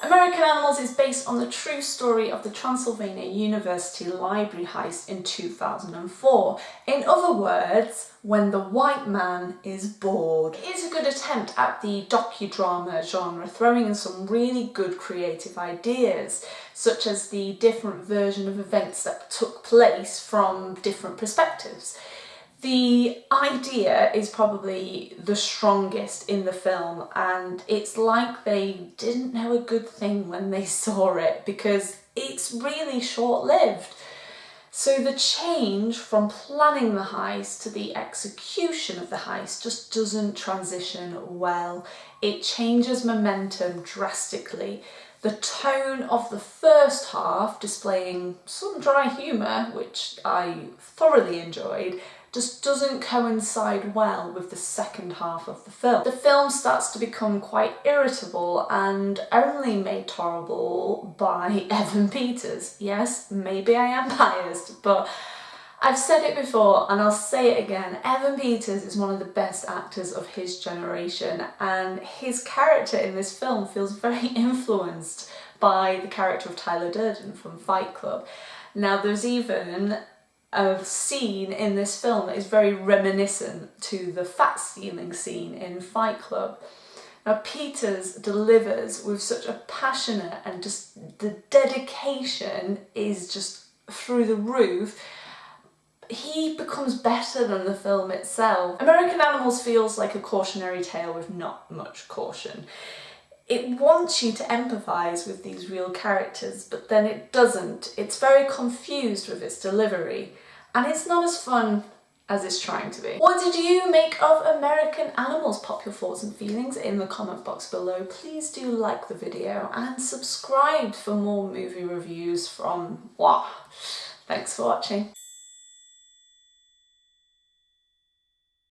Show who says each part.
Speaker 1: American Animals is based on the true story of the Transylvania University library heist in 2004. In other words, when the white man is bored. It is a good attempt at the docudrama genre, throwing in some really good creative ideas, such as the different version of events that took place from different perspectives. The idea is probably the strongest in the film and it's like they didn't know a good thing when they saw it because it's really short-lived. So the change from planning the heist to the execution of the heist just doesn't transition well. It changes momentum drastically. The tone of the first half, displaying some dry humour, which I thoroughly enjoyed, just doesn't coincide well with the second half of the film. The film starts to become quite irritable and only made tolerable by Evan Peters. Yes, maybe I am biased, but I've said it before and I'll say it again, Evan Peters is one of the best actors of his generation and his character in this film feels very influenced by the character of Tyler Durden from Fight Club. Now there's even a scene in this film that is very reminiscent to the fat stealing scene in Fight Club. Now Peters delivers with such a passionate and just the dedication is just through the roof he becomes better than the film itself. American Animals feels like a cautionary tale with not much caution. It wants you to empathise with these real characters, but then it doesn't. It's very confused with its delivery, and it's not as fun as it's trying to be. What did you make of American Animals? Pop your thoughts and feelings in the comment box below. Please do like the video and subscribe for more movie reviews from WAH. Thanks for watching.